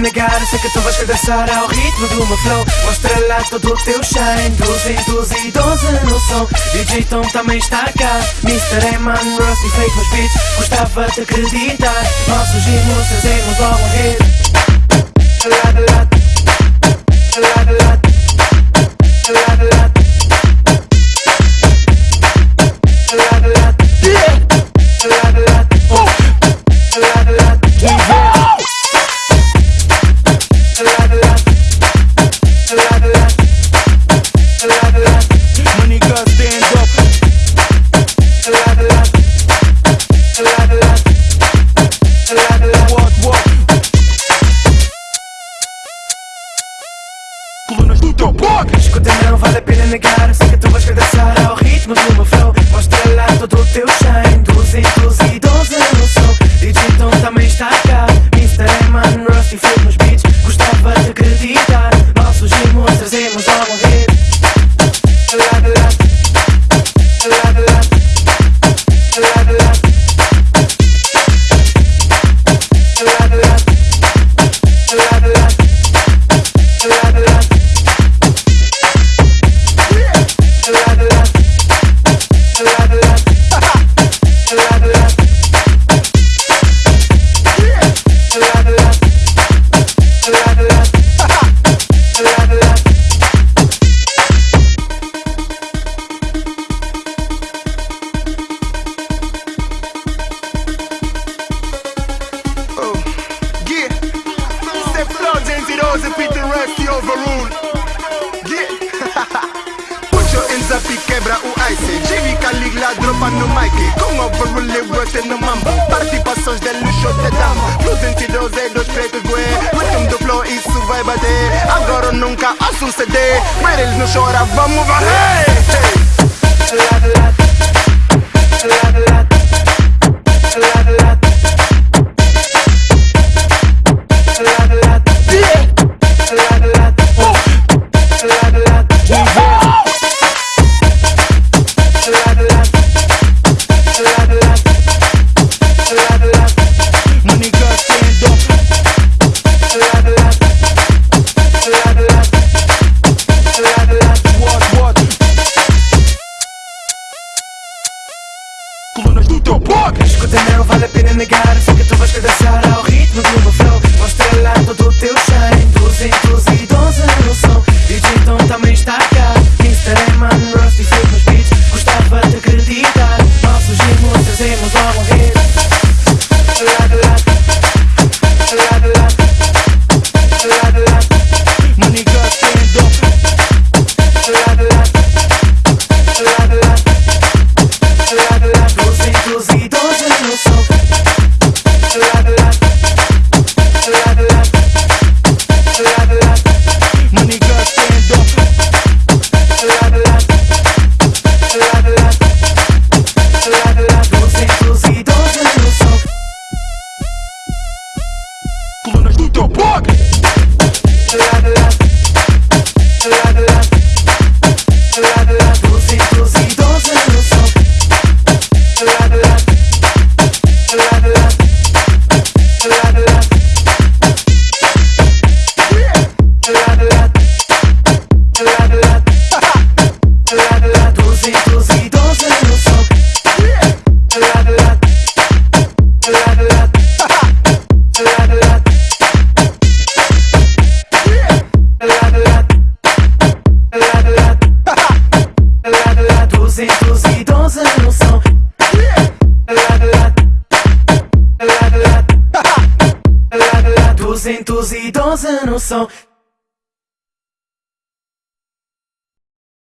Negar. Sei que tu vais cadastrar ao ritmo do meu flow. Mostra lá todo o teu shine. 212 no som. DJ Tom também está cá. Mr. Eman, Rusty, fake nos beats. Gostava de acreditar. Nós surgimos, trazemos logo um hit. Lá, lá, lá, lá, lá, lá. colunas do Escuta, não vale a pena negar. Sei que tu vais dançar ao ritmo do meu flow. Mostra lá todo o teu Little Rusty overruled. Yeah. Ocho enza piquebra u ice Jimmy Caligla dropa no mic. Com overrule worth no mambo. Participações de luxo de dama Nos sentidos é dos pretos bué Rhythm do flow isso vai bater Agora ou nunca, assum CD Mas eles não choram, vamos varrer Ik ga er zeker het op als je dat 312 no som.